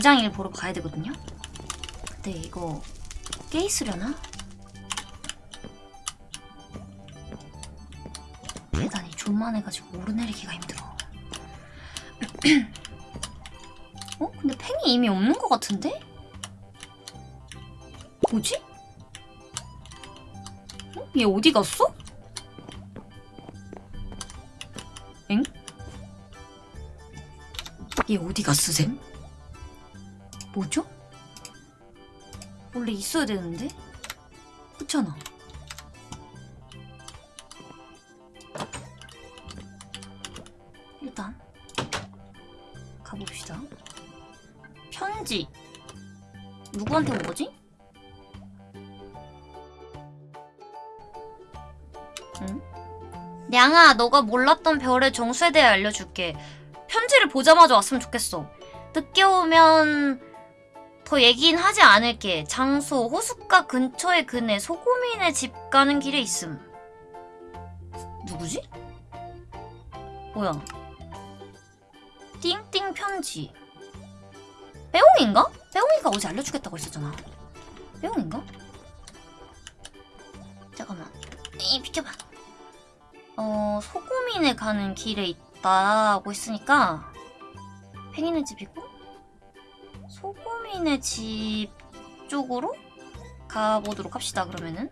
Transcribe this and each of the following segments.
우장일 보러 가야 되거든요? 근데 이거 깨 있으려나? 계단이 존만해가지고 오르내리기가 힘들어. 어? 근데 팽이 이미 없는 것 같은데? 뭐지? 어? 얘 어디 갔어? 엥? 얘 어디 갔어, 쌤? 뭐죠? 원래 있어야 되는데? 그렇잖아. 일단 가봅시다. 편지. 누구한테 온 거지? 응? 냥아, 너가 몰랐던 별의 정수에 대해 알려줄게. 편지를 보자마자 왔으면 좋겠어. 늦게 오면 더 얘기는 하지 않을게. 장소, 호숫가 근처의 그네, 소고민의 집 가는 길에 있음. 누구지? 뭐야? 띵띵 편지. 빼옹인가? 빼옹이가 어제 알려주겠다고 했었잖아. 빼옹인가? 잠깐만. 이 비켜봐. 어, 소고민에 가는 길에 있다고 했으니까 팽이네 집이고 소고민의 집 쪽으로 가보도록 합시다. 그러면은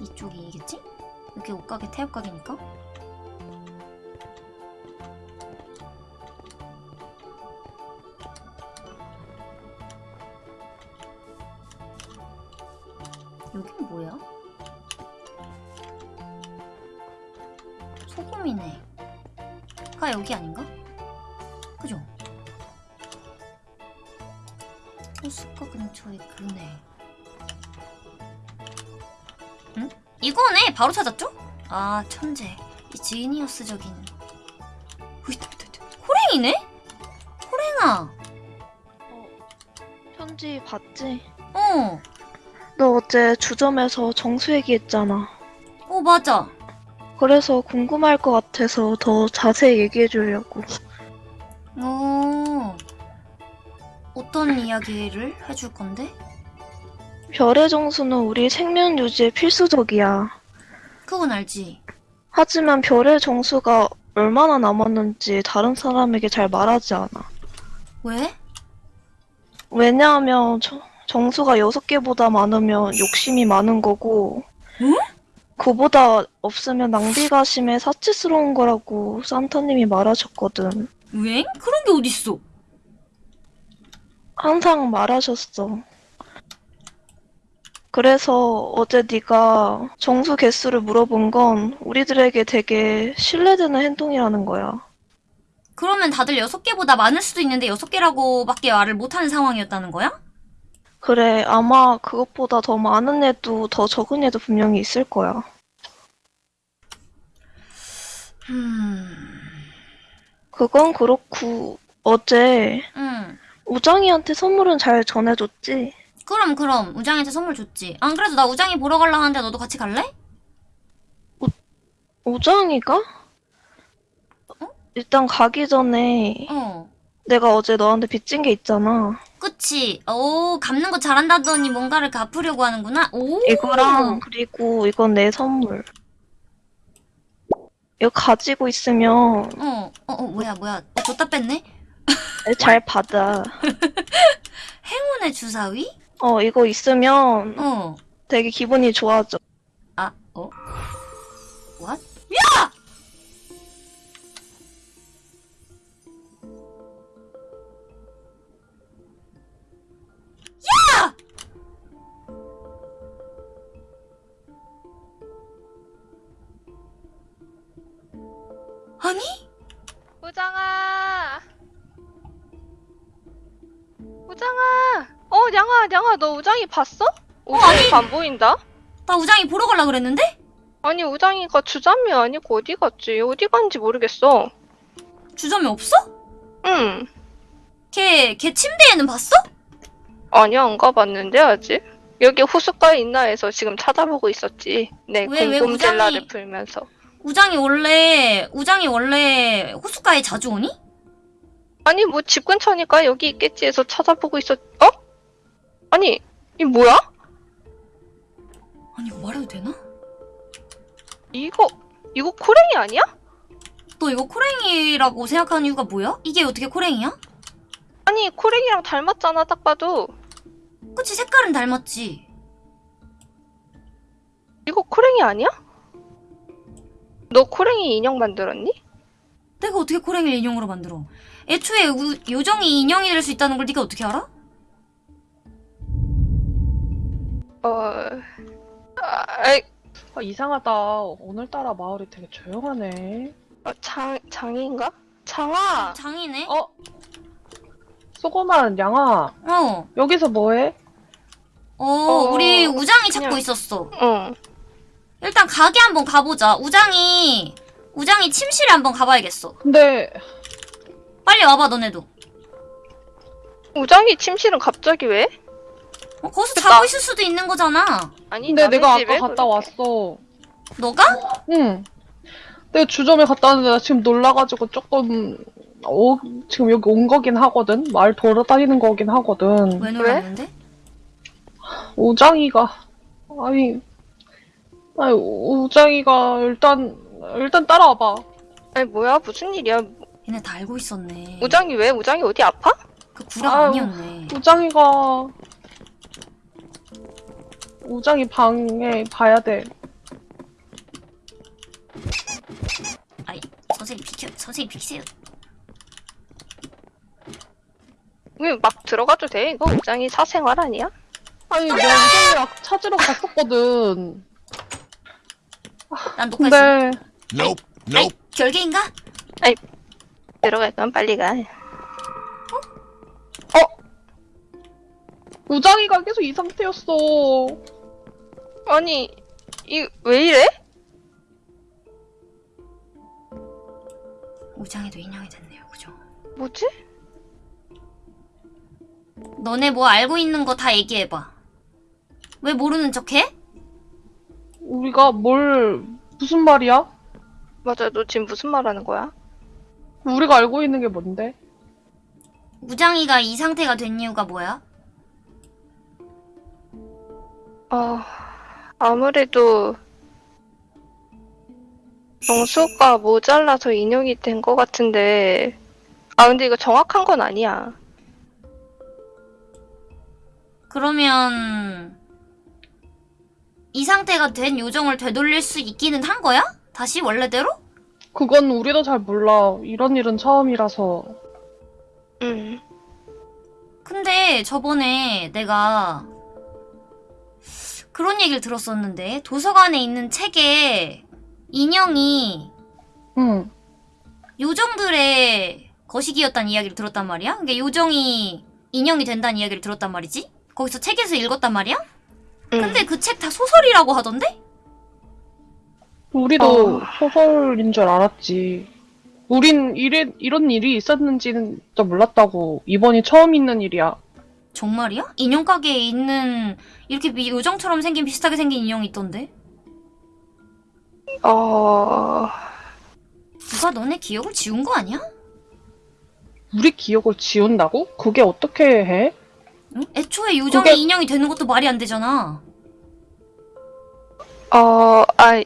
이쪽이겠지? 여기 옷가게 태엽가게니까. 이거네! 바로 찾았죠? 아, 천재. 이 지니어스적인. 으이다. 호랭이네? 호랭아! 편지 봤지? 어, 너 어제 주점에서 정수 얘기했잖아. 어, 맞아. 그래서 궁금할 것 같아서 더 자세히 얘기해 주려고. 어, 어떤 이야기를 해줄 건데? 별의 정수는 우리 생명 유지에 필수적이야. 그건 알지. 하지만 별의 정수가 얼마나 남았는지 다른 사람에게 잘 말하지 않아. 왜? 왜냐하면 저- 정수가 여섯 개보다 많으면 욕심이 많은 거고, 응? 그보다 없으면 낭비가 심해 사치스러운 거라고 산타님이 말하셨거든. 왜? 그런 게 어딨어? 항상 말하셨어. 그래서 어제 네가 정수 개수를 물어본 건 우리들에게 되게 신뢰되는 행동이라는 거야. 그러면 다들 여섯 개보다 많을 수도 있는데 여섯 개라고밖에 말을 못하는 상황이었다는 거야? 그래, 아마 그것보다 더 많은 애도 더 적은 애도 분명히 있을 거야. 음, 그건 그렇고 어제 응. 우정이한테 선물은 잘 전해줬지? 그럼 그럼 우장이한테 선물 줬지. 안 그래도 나 우장이 보러 갈라 하는데 너도 같이 갈래? 우정이가? 일단 가기 전에 어. 내가 어제 너한테 빚진 게 있잖아. 그치. 오, 갚는 거 잘한다더니 뭔가를 갚으려고 하는구나. 오. 이거랑 그리고 이건 내 선물. 이거 가지고 있으면 어, 어, 어, 뭐야, 뭐야. 어, 줬다 뺐네? 잘 받아. 행운의 주사위? 어, 이거 있으면 어. 되게 기분이 좋아져. 냥아, 너 우장이 봤어? 우장이가 안 보인다? 나 우장이 보러 가려 그랬는데? 아니, 우장이가 주점이 아니고 어디 갔지? 어디 간지 모르겠어. 주점이 없어? 응. 걔, 걔 침대에는 봤어? 아니, 안 가봤는데, 아직? 여기 호숫가에 있나 해서 지금 찾아보고 있었지. 네, 궁금젤라를 우장이- 풀면서. 우장이 원래 우장이 원래 호숫가에 자주 오니? 아니 뭐 집 근처니까 여기 있겠지 해서 찾아보고 있었. 어? 아니 이 뭐야? 아니 이거 말해도 되나? 이거 이거 코랭이 아니야? 너 이거 코랭이라고 생각하는 이유가 뭐야? 이게 어떻게 코랭이야? 아니 코랭이랑 닮았잖아 딱 봐도. 그치 색깔은 닮았지. 이거 코랭이 아니야? 너 코랭이 인형 만들었니? 내가 어떻게 코랭이를 인형으로 만들어? 애초에 우- 요정이 인형이 될 수 있다는 걸 네가 어떻게 알아? 어. 아, 아이, 아, 이상하다. 오늘따라 마을이 되게 조용하네. 어, 장 장인가? 장아. 장이네. 어? 소고만 양아, 어. 여기서 뭐해? 어, 어, 우리 우장이 찾고 그냥- 있었어. 응. 일단 가게 한번 가보자. 우장이 우장이 침실에 한번 가봐야겠어. 근데 빨리 와봐 너네도. 우장이 침실은 갑자기 왜? 어, 거기서 됐다. 자고 있을 수도 있는 거잖아. 아니 근데 내가 집에 아까 갔다 그렇게. 왔어. 너가? 응. 내가 주점에 갔다 왔는데 나 지금 놀라가지고 조금 어, 지금 여기 온 거긴 하거든. 마을 돌아다니는 거긴 하거든. 왜 놀랐는데? 우장이가 아니 아니 우장이가 일단 일단 따라와봐. 아니 뭐야 무슨 일이야? 얘네 다 알고 있었네. 우장이 왜? 우장이 어디 아파? 그 구라. 아니었네. 우장이가 우장이 방에 봐야 돼. 아이 선생님 비켜. 선생님 비키세요. 왜 막 들어가도 돼? 이거 우장이 사생활 아니야? 아니 내가 우장이랑 찾으러 갔었거든. 난 녹화했어. 근데 Nope. 아이 Nope. 결계인가? 들어갈 건 빨리 가. 우장이가 계속 이 상태였어. 아니 이 왜 이래? 우장이도 인형이 됐네요. 그죠? 뭐지? 너네 뭐 알고 있는 거 다 얘기해봐. 왜 모르는 척해? 우리가 뭘 무슨 말이야? 맞아 너 지금 무슨 말 하는 거야? 우리가 알고 있는 게 뭔데? 우장이가 이 상태가 된 이유가 뭐야? 아 아무래도 정수가 모자라서 인형이 된 것 같은데 아 근데 이거 정확한 건 아니야. 그러면 이 상태가 된 요정을 되돌릴 수 있기는 한 거야? 다시 원래대로? 그건 우리도 잘 몰라. 이런 일은 처음이라서. 응. 근데 저번에 내가 그런 얘기를 들었었는데 도서관에 있는 책에 인형이 응. 요정들의 거시기였다는 이야기를 들었단 말이야? 그러니까 요정이 인형이 된다는 이야기를 들었단 말이지? 거기서 책에서 읽었단 말이야? 응. 근데 그 책 다 소설이라고 하던데? 우리도 어. 소설인 줄 알았지. 우린 이래, 이런 일이 있었는지는 진짜 몰랐다고. 이번이 처음 있는 일이야. 정말이야? 인형 가게에 있는 이렇게 미- 요정처럼 생긴 비슷하게 생긴 인형이 있던데? 어 누가 너네 기억을 지운 거 아니야? 우리 기억을 지운다고? 그게 어떻게 해? 응? 애초에 요정이 그게- 인형이 되는 것도 말이 안 되잖아. 어, 아,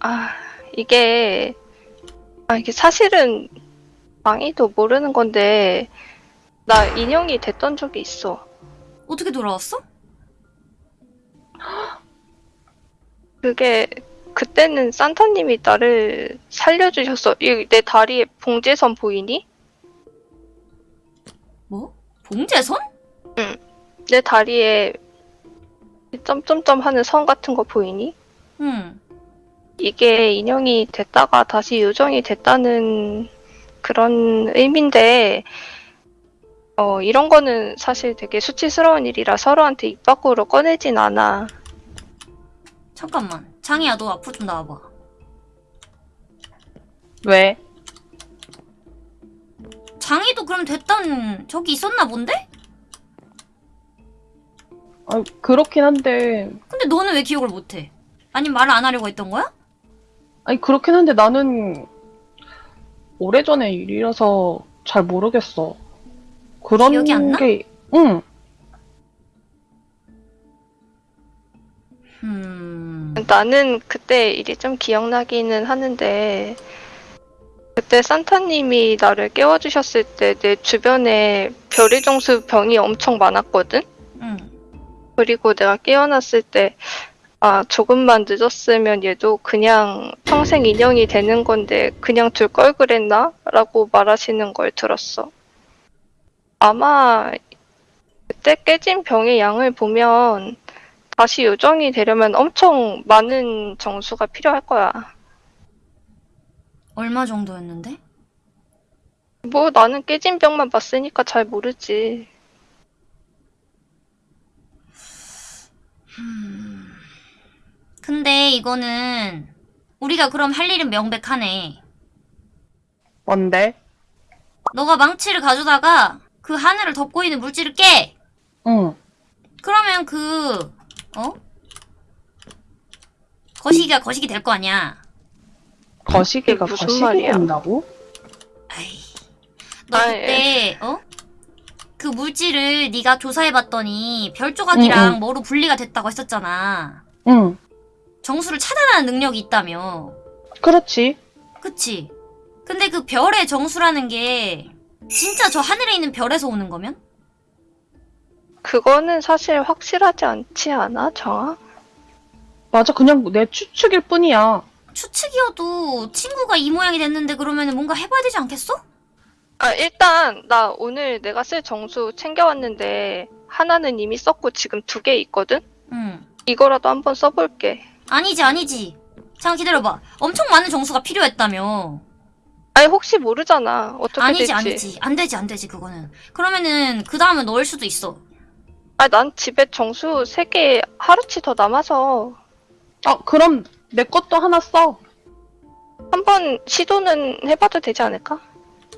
아, 이게, 아, 이게 사실은 망이도 모르는 건데, 나 인형이 됐던 적이 있어. 어떻게 돌아왔어? 그게, 그때는 산타님이 나를 살려주셨어. 이내 다리에 봉제선 보이니? 뭐? 봉제선? 내 다리에 점점점 하는 선 같은 거 보이니? 응. 이게 인형이 됐다가 다시 요정이 됐다는 그런 의미인데, 어, 이런 거는 사실 되게 수치스러운 일이라 서로한테 입 밖으로 꺼내진 않아. 잠깐만. 장이야, 너 앞으로 좀 나와봐. 왜? 장이도 그럼 됐던 적이 있었나 본데? 아, 그렇긴 한데 근데 너는 왜 기억을 못해? 아니면 말을 안 하려고 했던 거야? 아니 그렇긴 한데 나는 오래전의 일이라서 잘 모르겠어. 그런 기억이 안 나? 게 응. 음... 나는 그때 일이 좀 기억나기는 하는데 그때 산타님이 나를 깨워주셨을 때 내 주변에 별의 정수 병이 엄청 많았거든? 응. 그리고 내가 깨어났을 때, 아, 조금만 늦었으면 얘도 그냥 평생 인형이 되는 건데, 그냥 둘 걸 그랬나? 라고 말하시는 걸 들었어. 아마, 그때 깨진 병의 양을 보면, 다시 요정이 되려면 엄청 많은 정수가 필요할 거야. 얼마 정도였는데? 뭐, 나는 깨진 병만 봤으니까 잘 모르지. 근데 이거는 우리가 그럼 할 일은 명백하네. 뭔데? 너가 망치를 가져다가 그 하늘을 덮고 있는 물질을 깨! 응. 그러면 그, 어? 거시기가 거시기 될 거 아니야. 거시기가 무슨 거시기 말이야? 된다고? 아이. 너 아, 그때, 어? 그 물질을 네가 조사해봤더니 별 조각이랑 응, 응. 뭐로 분리가 됐다고 했었잖아. 응. 정수를 차단하는 능력이 있다며. 그렇지. 그치? 근데 그 별의 정수라는 게 진짜 저 하늘에 있는 별에서 오는 거면? 그거는 사실 확실하지 않지 않아, 정아? 맞아. 그냥 내 추측일 뿐이야. 추측이어도 친구가 이 모양이 됐는데 그러면 뭔가 해봐야 되지 않겠어? 아, 일단, 나 오늘 내가 쓸 정수 챙겨왔는데, 하나는 이미 썼고 지금 두 개 있거든? 응. 이거라도 한번 써볼게. 아니지, 아니지. 잠깐 기다려봐. 엄청 많은 정수가 필요했다며. 아니, 혹시 모르잖아. 어떻게 아니지, 될지. 아니지. 안 되지, 안 되지, 그거는. 그러면은 그 다음에 넣을 수도 있어. 아, 난 집에 정수 세 개 하루치 더 남아서 아, 그럼 내 것도 하나 써. 한번 시도는 해봐도 되지 않을까?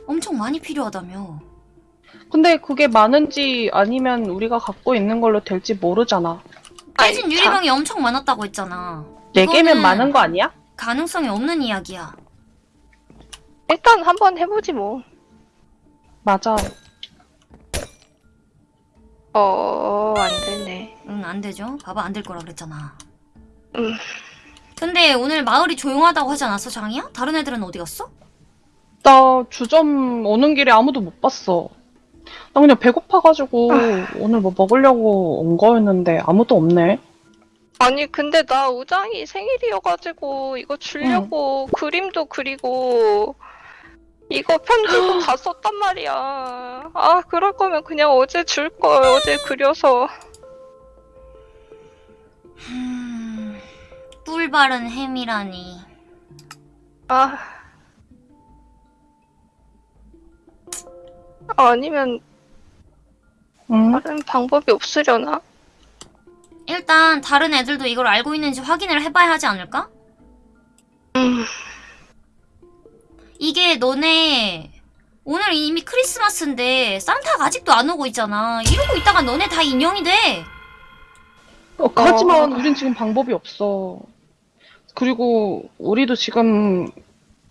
엄청 많이 필요하다며. 근데 그게 많은지 아니면 우리가 갖고 있는 걸로 될지 모르잖아. 깨진 아니, 유리병이 엄청 많았다고 했잖아. 네 개면 이거는 많은 거 아니야? 가능성이 없는 이야기야. 일단 한번 해보지 뭐. 맞아. 어, 안 되네. 응, 안 되죠. 봐봐, 안 될 거라 그랬잖아. 음. 근데 오늘 마을이 조용하다고 하지 않았어, 장이야? 다른 애들은 어디 갔어? 나 주점 오는 길에 아무도 못 봤어. 나 그냥 배고파가지고 오늘 뭐 먹으려고 온 거였는데 아무도 없네. 아니, 근데 나 우장이 생일이어가지고 이거 주려고 그림도 그리고 이거 편지도 다 썼단 말이야. 아, 그럴 거면 그냥 어제 줄 걸. 어제 그려서. 음, 꿀 바른 햄이라니. 아. 아니면 응? 다른 방법이 없으려나? 일단 다른 애들도 이걸 알고 있는지 확인을 해봐야 하지 않을까? 음, 이게 너네 오늘 이미 크리스마스인데 산타가 아직도 안 오고 있잖아. 이러고 있다가 너네 다 인형이 돼. 어, 하지만 우린 지금 방법이 없어. 그리고 우리도 지금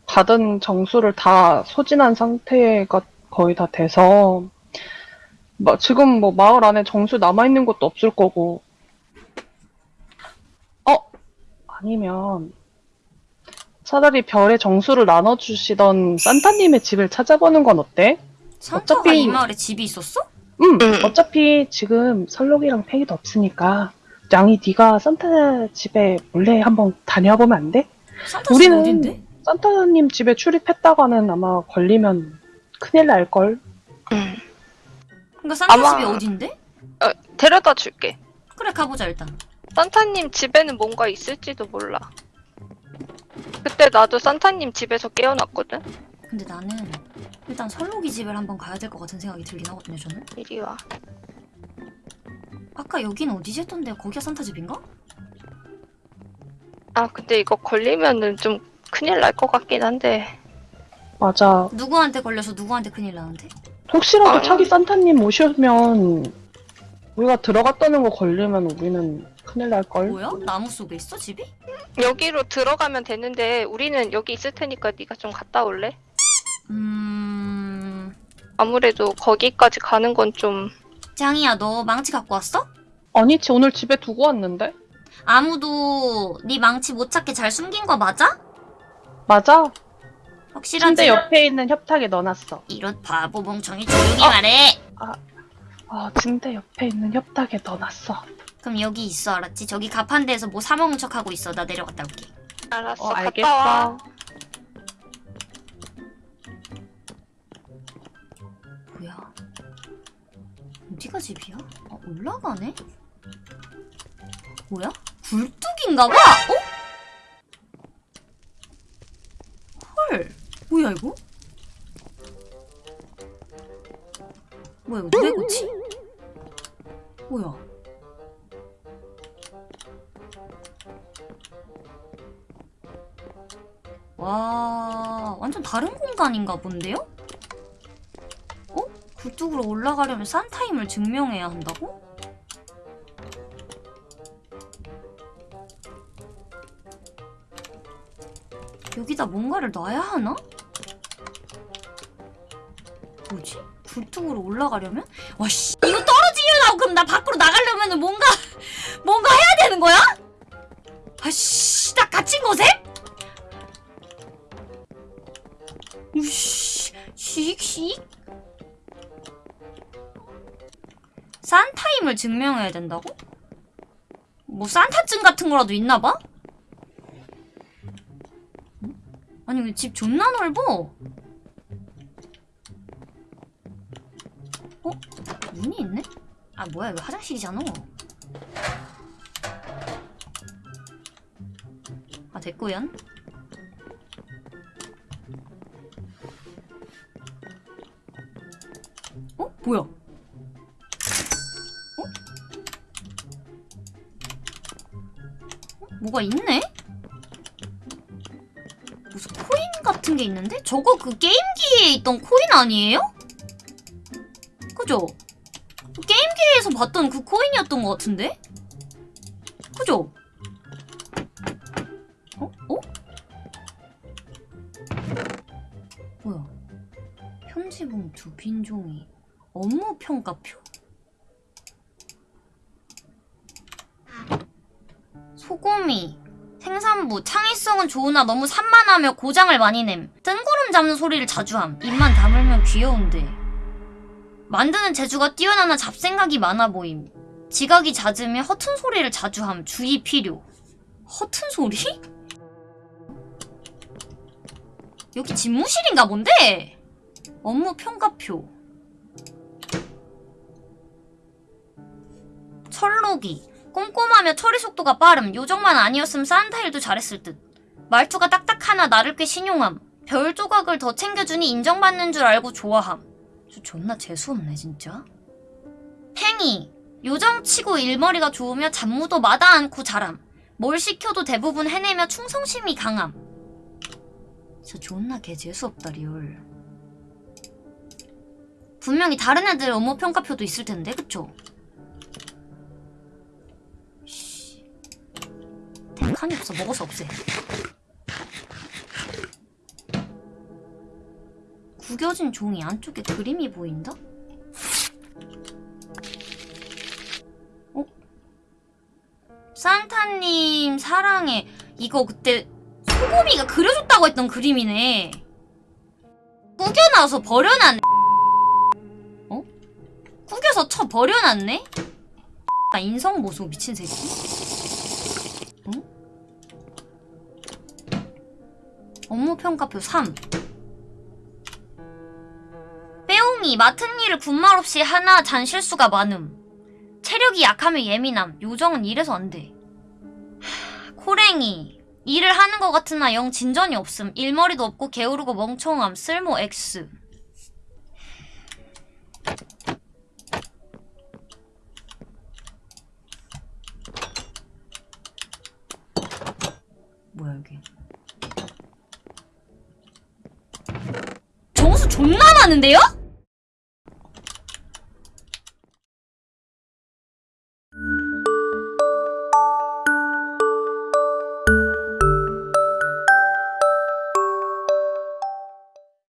받은 정수를 다 소진한 상태가 거의 다 돼서 마- 지금 뭐 마을 안에 정수 남아있는 것도 없을 거고 어? 아니면 차라리 별의 정수를 나눠주시던 산타님의 집을 찾아보는 건 어때? 산타가 어차피- 이 마을에 집이 있었어? 음, 음. 어차피 지금 설록이랑 페이도 없으니까 양이 네가 산타 집에 몰래 한번 다녀보면 안 돼? 산타 집 우리는 어딘데? 산타님 집에 출입했다가는 아마 걸리면 큰일 날걸. 음. 그러니까 산타 아마- 집이 어딘데? 어, 데려다 줄게. 그래 가보자 일단. 산타님 집에는 뭔가 있을지도 몰라. 그때 나도 산타님 집에서 깨어났거든? 근데 나는 일단 설록이 집을 한번 가야 될 것 같은 생각이 들긴 하거든요 저는. 이리 와. 아까 여긴 어디지 했던데 거기가 산타 집인가? 아, 근데 이거 걸리면은 좀 큰일 날 것 같긴 한데. 맞아. 누구한테 걸려서 누구한테 큰일 나는데? 혹시라도 아. 차기 산타님 오시면 우리가 들어갔다는 거 걸리면 우리는 큰일 날걸? 뭐야? 나무 속에 있어 집이? 여기로 들어가면 되는데 우리는 여기 있을 테니까 네가 좀 갔다 올래? 음... 아무래도 거기까지 가는 건좀 짱이야 너 망치 갖고 왔어? 아니, 지 오늘 집에 두고 왔는데? 아무도 네 망치 못 찾게 잘 숨긴 거 맞아? 맞아. 확실하지? 침대 옆에 있는 협탁에 넣어놨어. 이런 바보 멍청이 조용히 어. 말해 아, 침대 옆에 있는 협탁에 넣어놨어. 그럼 여기 있어 알았지? 저기 가판대에서 뭐 사먹는 척하고 있어 나 내려갔다 올게 알았어 어, 갔다 와. 알겠어. 뭐야 어디가 집이야? 아 올라가네? 뭐야? 굴뚝인가 봐? 어? 헐 뭐야 이거? 뭐야 이거 고치? 뭐야 다른 공간인가 본데요? 어? 굴뚝으로 올라가려면 산타임을 증명해야 한다고? 여기다 뭔가를 놔야 하나? 뭐지? 굴뚝으로 올라가려면? 와, 씨. 이거 떨어지려고 그럼 나 밖으로 나가려면 뭔가, 뭔가 해야 되는 거야? 아, 씨. 나 갇힌 곳에? 산타임을 증명해야 된다고? 뭐 산타증 같은 거라도 있나 봐? 아니 왜집 존나 넓어? 어? 문이 있네? 아 뭐야 이거 화장실이잖아 아 됐고연 어? 뭐야? 뭐가 있네? 무슨 코인 같은 게 있는데? 저거 그 게임기에 있던 코인 아니에요? 그죠? 그 게임기에서 봤던 그 코인이었던 것 같은데? 그죠? 어? 어? 뭐야? 편지 봉투, 빈 종이, 업무 평가표? 소고미, 생산부, 창의성은 좋으나 너무 산만하며 고장을 많이 냄. 뜬구름 잡는 소리를 자주 함. 입만 다물면 귀여운데. 만드는 재주가 뛰어나나 잡생각이 많아 보임. 지각이 잦으며 허튼 소리를 자주 함. 주의 필요. 허튼 소리? 여기 집무실인가 본데? 업무 평가표. 철로기. 꼼꼼하며 처리 속도가 빠름. 요정만 아니었음 산타 일도 잘했을 듯. 말투가 딱딱하나 나를 꽤 신용함. 별 조각을 더 챙겨주니 인정받는 줄 알고 좋아함. 저 존나 재수없네 진짜. 팽이. 요정치고 일머리가 좋으며 잡무도 마다 않고 잘함. 뭘 시켜도 대부분 해내며 충성심이 강함. 저 존나 개 재수없다 real. 분명히 다른 애들 업무 평가표도 있을 텐데 그쵸? 칸이 없어 먹어서 없애. 구겨진 종이 안쪽에 그림이 보인다? 어? 산타님 사랑해. 이거 그때 소고미가 그려줬다고 했던 그림이네. 구겨놔서 버려놨네. 어? 구겨서 쳐 버려놨네? 아, 인성보소 미친 새끼. 어? 업무평가표 3. 빼옹이 맡은 일을 군말 없이 하나 잔 실수가 많음. 체력이 약하며 예민함. 요정은 이래서 안 돼. 하, 코랭이. 일을 하는 것 같으나 영 진전이 없음. 일머리도 없고 게으르고 멍청함. 쓸모 X. 뭐야 여기. 정수 존나 많은데요?